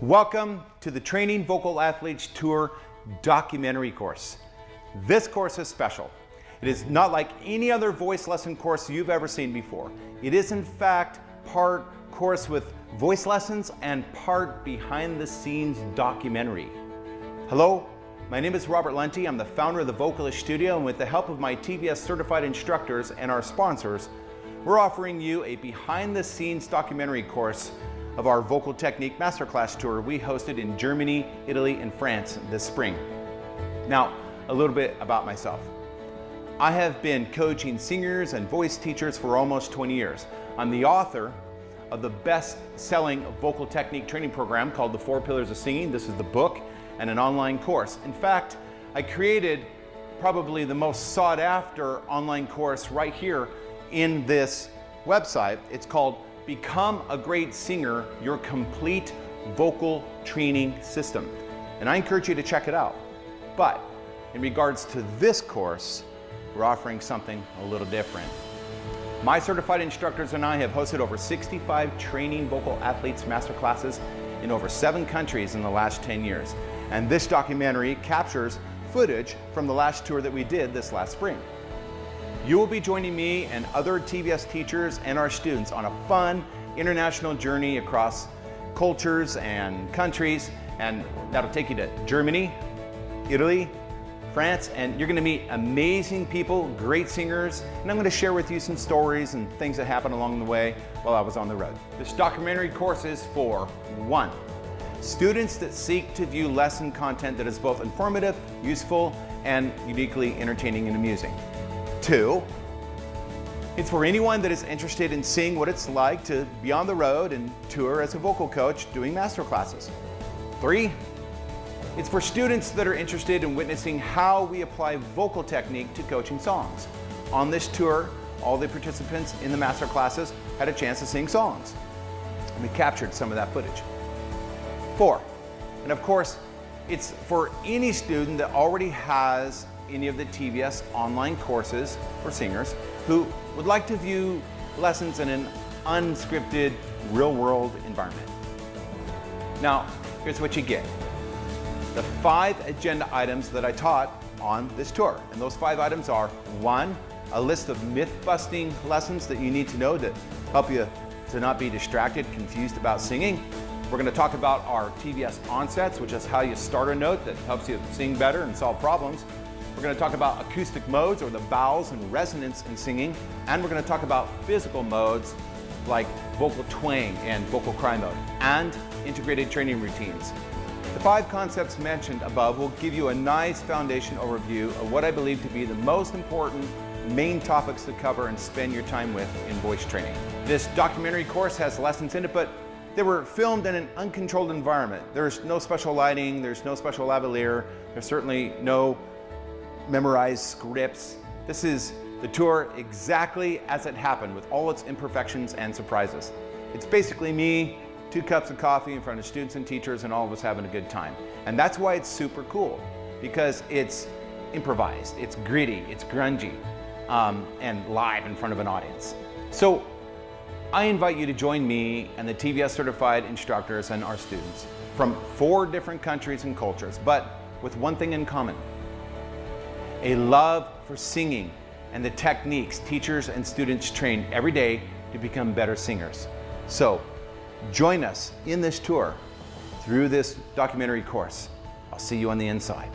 Welcome to the Training Vocal Athletes Tour documentary course. This course is special. It is not like any other voice lesson course you've ever seen before. It is in fact part course with voice lessons and part behind the scenes documentary. Hello, my name is Robert Lunte. I'm the founder of the Vocalist Studio and with the help of my TVS certified instructors and our sponsors, we're offering you a behind the scenes documentary course of our Vocal Technique Masterclass Tour we hosted in Germany, Italy, and France this spring. Now, a little bit about myself. I have been coaching singers and voice teachers for almost 20 years. I'm the author of the best-selling vocal technique training program called The Four Pillars of Singing. This is the book and an online course. In fact, I created probably the most sought after online course right here in this website. It's called Become a Great Singer, Your Complete Vocal Training System. And I encourage you to check it out. But in regards to this course, we're offering something a little different. My certified instructors and I have hosted over 65 training vocal athletes masterclasses in over seven countries in the last 10 years. And this documentary captures footage from the last tour that we did this last spring. You will be joining me and other TVS teachers and our students on a fun international journey across cultures and countries and that'll take you to Germany, Italy, France, and you're gonna meet amazing people, great singers, and I'm gonna share with you some stories and things that happened along the way while I was on the road. This documentary course is for one, students that seek to view lesson content that is both informative, useful, and uniquely entertaining and amusing. Two, it's for anyone that is interested in seeing what it's like to be on the road and tour as a vocal coach doing master classes. Three, it's for students that are interested in witnessing how we apply vocal technique to coaching songs. On this tour, all the participants in the master classes had a chance to sing songs. We captured some of that footage. Four, and of course, it's for any student that already has any of the TVS online courses for singers who would like to view lessons in an unscripted, real-world environment. Now, here's what you get. The five agenda items that I taught on this tour. And those five items are, one, a list of myth-busting lessons that you need to know to help you to not be distracted, confused about singing. We're going to talk about our TVS onsets, which is how you start a note that helps you sing better and solve problems. We're going to talk about acoustic modes or the vowels and resonance in singing. And we're going to talk about physical modes like vocal twang and vocal cry mode and integrated training routines. The five concepts mentioned above will give you a nice foundation overview of what I believe to be the most important main topics to cover and spend your time with in voice training. This documentary course has lessons in it, but they were filmed in an uncontrolled environment. There's no special lighting, there's no special lavalier, there's certainly no memorized scripts. This is the tour exactly as it happened with all its imperfections and surprises. It's basically me, two cups of coffee in front of students and teachers and all of us having a good time. And that's why it's super cool because it's improvised, it's gritty, it's grungy, um, and live in front of an audience. So I invite you to join me and the TVS certified instructors and our students from four different countries and cultures, but with one thing in common a love for singing and the techniques teachers and students train every day to become better singers. So join us in this tour through this documentary course. I'll see you on the inside.